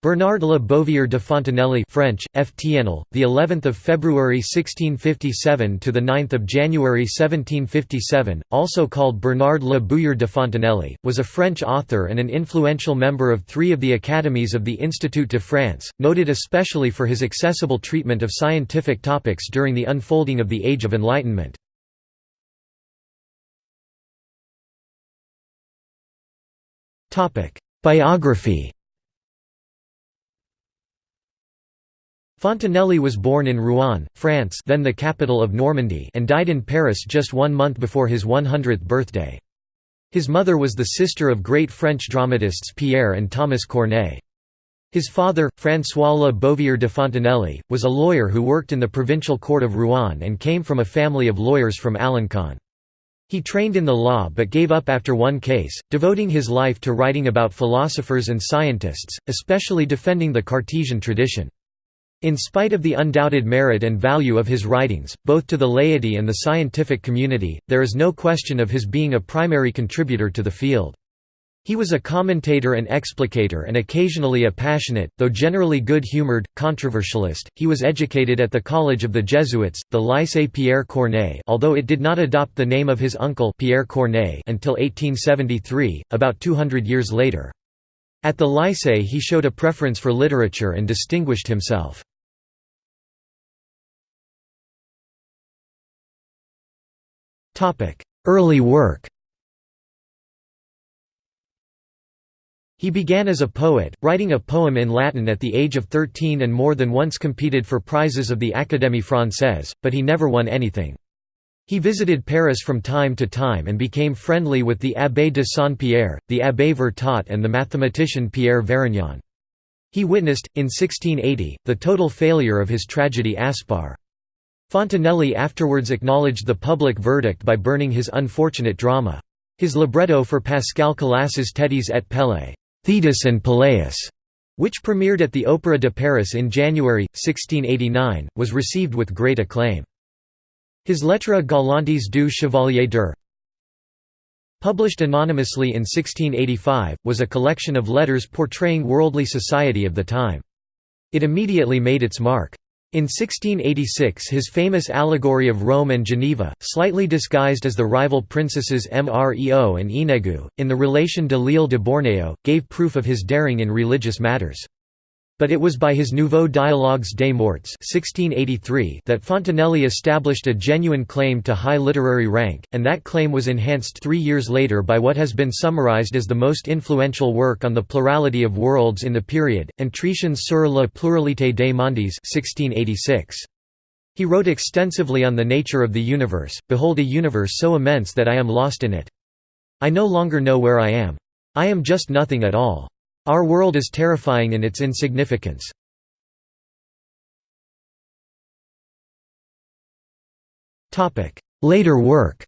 Bernard Le Bouvier de Fontenelle French FTNL the 11th of February 1657 to the 9th of January 1757 also called Bernard Le Bouvier de Fontenelle was a French author and an influential member of 3 of the academies of the Institut de France noted especially for his accessible treatment of scientific topics during the unfolding of the Age of Enlightenment. Biography Fontenelle was born in Rouen, France then the capital of Normandy and died in Paris just one month before his 100th birthday. His mother was the sister of great French dramatists Pierre and Thomas Corneille. His father, François Le Bouvier de Fontenelle, was a lawyer who worked in the provincial court of Rouen and came from a family of lawyers from Alencon. He trained in the law but gave up after one case, devoting his life to writing about philosophers and scientists, especially defending the Cartesian tradition. In spite of the undoubted merit and value of his writings, both to the laity and the scientific community, there is no question of his being a primary contributor to the field. He was a commentator and explicator and occasionally a passionate, though generally good-humored, controversialist. He was educated at the College of the Jesuits, the Lycée Pierre Corneille although it did not adopt the name of his uncle Pierre Corneille until 1873, about 200 years later. At the Lycée he showed a preference for literature and distinguished himself. Early work He began as a poet, writing a poem in Latin at the age of 13 and more than once competed for prizes of the Académie Française, but he never won anything. He visited Paris from time to time and became friendly with the Abbé de Saint-Pierre, the Abbé Vertot and the mathematician Pierre Varignon. He witnessed, in 1680, the total failure of his tragedy Aspar. Fontenelle afterwards acknowledged the public verdict by burning his unfortunate drama. His libretto for Pascal Collasse's Thétis et Pélée Thetis and Peleus, which premiered at the Opéra de Paris in January, 1689, was received with great acclaim. His Lettres galantes du Chevalier d'Er published anonymously in 1685, was a collection of letters portraying worldly society of the time. It immediately made its mark. In 1686 his famous allegory of Rome and Geneva, slightly disguised as the rival princesses Mreo and Inegu, in the relation de l'île de Bornéo, gave proof of his daring in religious matters. But it was by his Nouveaux Dialogues des Morts 1683 that Fontenelle established a genuine claim to high literary rank, and that claim was enhanced three years later by what has been summarized as the most influential work on the plurality of worlds in the period, Entretiens sur la pluralité des mondes 1686. He wrote extensively on the nature of the universe, behold a universe so immense that I am lost in it. I no longer know where I am. I am just nothing at all. Our world is terrifying in its insignificance. Later work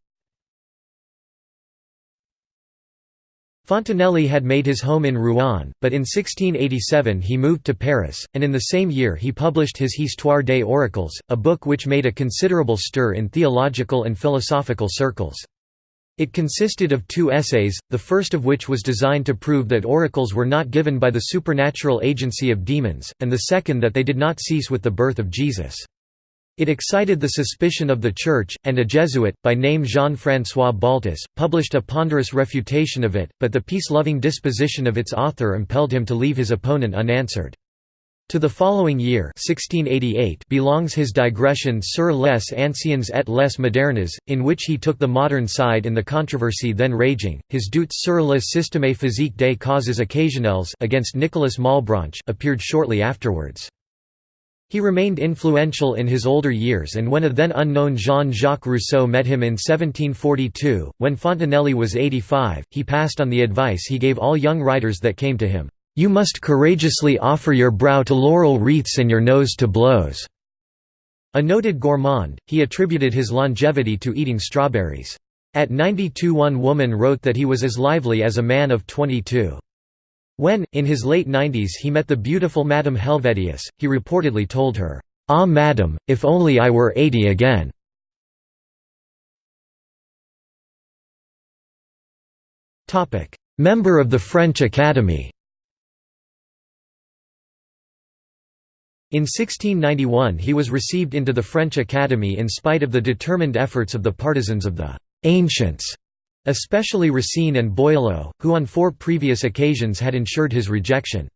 Fontenelle had made his home in Rouen, but in 1687 he moved to Paris, and in the same year he published his Histoire des Oracles, a book which made a considerable stir in theological and philosophical circles. It consisted of two essays, the first of which was designed to prove that oracles were not given by the supernatural agency of demons, and the second that they did not cease with the birth of Jesus. It excited the suspicion of the Church, and a Jesuit, by name Jean-François Baltus, published a ponderous refutation of it, but the peace-loving disposition of its author impelled him to leave his opponent unanswered. To the following year 1688 belongs his digression sur les anciens et les modernes, in which he took the modern side in the controversy then raging. His Doutes sur le système physique des causes occasionnelles against Nicolas Malebranche appeared shortly afterwards. He remained influential in his older years and when a then unknown Jean-Jacques Rousseau met him in 1742, when Fontenelle was 85, he passed on the advice he gave all young writers that came to him. You must courageously offer your brow to laurel wreaths and your nose to blows." A noted gourmand, he attributed his longevity to eating strawberries. At 92 one woman wrote that he was as lively as a man of 22. When, in his late nineties he met the beautiful Madame Helvetius, he reportedly told her, "'Ah madam, if only I were eighty again!' Member of the French Academy In 1691 he was received into the French Academy in spite of the determined efforts of the partisans of the «ancients», especially Racine and Boileau, who on four previous occasions had ensured his rejection.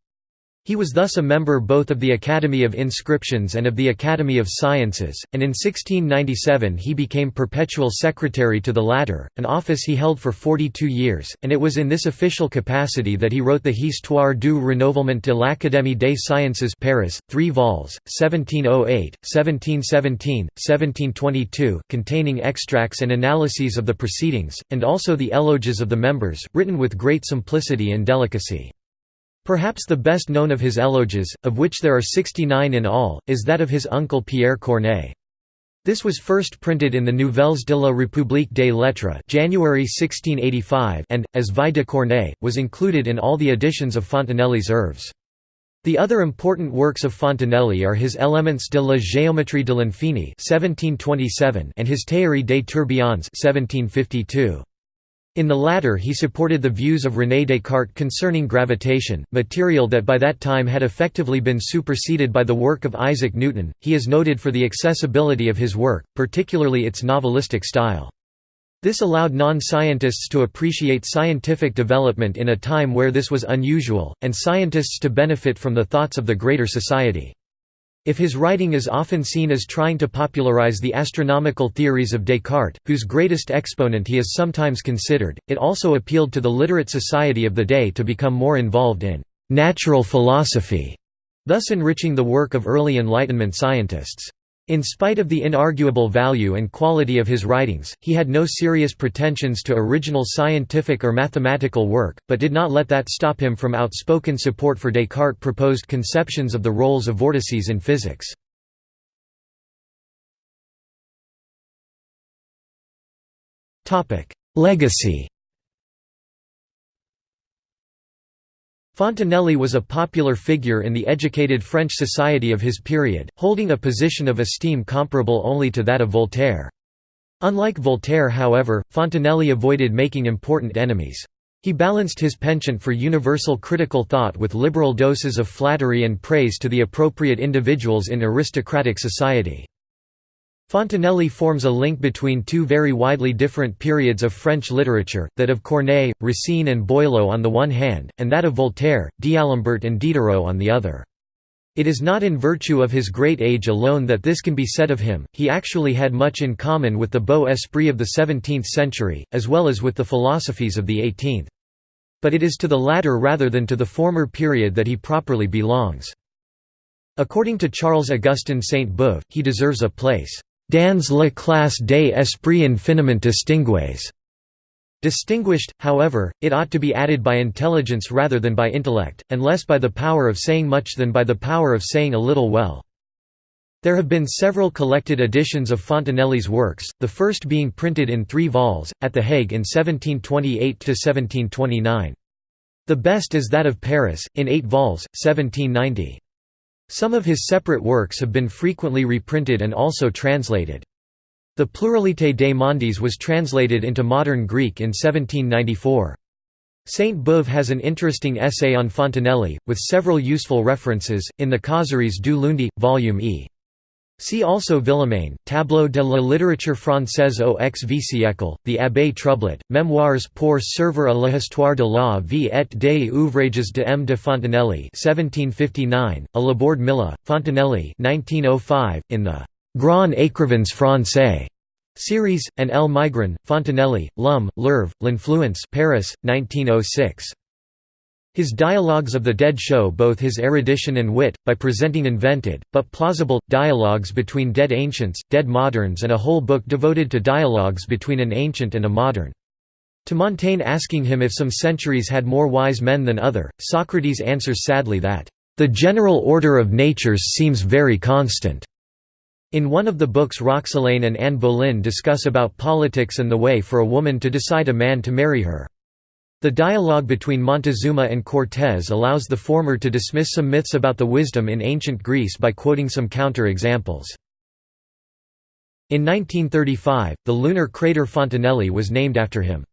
He was thus a member both of the Academy of Inscriptions and of the Academy of Sciences, and in 1697 he became perpetual secretary to the latter, an office he held for 42 years, and it was in this official capacity that he wrote the Histoire du renouvellement de l'Académie des Sciences Paris, 3 vols, 1708, 1717, 1722, containing extracts and analyses of the proceedings, and also the eloges of the members, written with great simplicity and delicacy. Perhaps the best known of his eloges, of which there are 69 in all, is that of his uncle Pierre Corneille. This was first printed in the Nouvelles de la République des Lettres January 1685 and, as Vie de Corneille, was included in all the editions of Fontenelle's œuvres. The other important works of Fontenelle are his Elements de la géométrie de l'infini and his Théorie des tourbillons 1752. In the latter he supported the views of René Descartes concerning gravitation, material that by that time had effectively been superseded by the work of Isaac Newton. He is noted for the accessibility of his work, particularly its novelistic style. This allowed non-scientists to appreciate scientific development in a time where this was unusual, and scientists to benefit from the thoughts of the greater society. If his writing is often seen as trying to popularize the astronomical theories of Descartes, whose greatest exponent he is sometimes considered, it also appealed to the literate society of the day to become more involved in «natural philosophy», thus enriching the work of early Enlightenment scientists. In spite of the inarguable value and quality of his writings, he had no serious pretensions to original scientific or mathematical work, but did not let that stop him from outspoken support for Descartes' proposed conceptions of the roles of vortices in physics. Legacy Fontenelle was a popular figure in the educated French society of his period, holding a position of esteem comparable only to that of Voltaire. Unlike Voltaire however, Fontenelle avoided making important enemies. He balanced his penchant for universal critical thought with liberal doses of flattery and praise to the appropriate individuals in aristocratic society. Fontenelle forms a link between two very widely different periods of French literature, that of Corneille, Racine and Boileau on the one hand, and that of Voltaire, D'Alembert and Diderot on the other. It is not in virtue of his great age alone that this can be said of him, he actually had much in common with the beau esprit of the 17th century, as well as with the philosophies of the 18th. But it is to the latter rather than to the former period that he properly belongs. According to Charles Augustin Sainte-Beuve, he deserves a place Dans la classe des esprits infiniment distingués. Distinguished, however, it ought to be added by intelligence rather than by intellect, and less by the power of saying much than by the power of saying a little well. There have been several collected editions of Fontenelle's works, the first being printed in three vols, at The Hague in 1728–1729. The best is that of Paris, in eight vols, 1790. Some of his separate works have been frequently reprinted and also translated. The Pluralité des mondes was translated into modern Greek in 1794. Sainte-Beuve has an interesting essay on Fontenelle, with several useful references, in the Causeries du Lundi, Volume E. See also Villemain, Tableau de la littérature française au XV siècle, The Abbé Trublet, Mémoires pour servir à l'histoire de la vie et des ouvrages de M. de Fontenelle 1759, a Laborde Milla, Fontenelle 1905, in the «Grand Écrivains français» series, and L. Maigron, Fontenelle, Lum, l'Œuvre, L'Influence Paris, 1906. His dialogues of the dead show both his erudition and wit, by presenting invented, but plausible, dialogues between dead ancients, dead moderns and a whole book devoted to dialogues between an ancient and a modern. To Montaigne asking him if some centuries had more wise men than other, Socrates answers sadly that, "...the general order of natures seems very constant." In one of the books Roxelane and Anne Boleyn discuss about politics and the way for a woman to decide a man to marry her. The dialogue between Montezuma and Cortés allows the former to dismiss some myths about the wisdom in ancient Greece by quoting some counter-examples. In 1935, the lunar crater Fontenelle was named after him.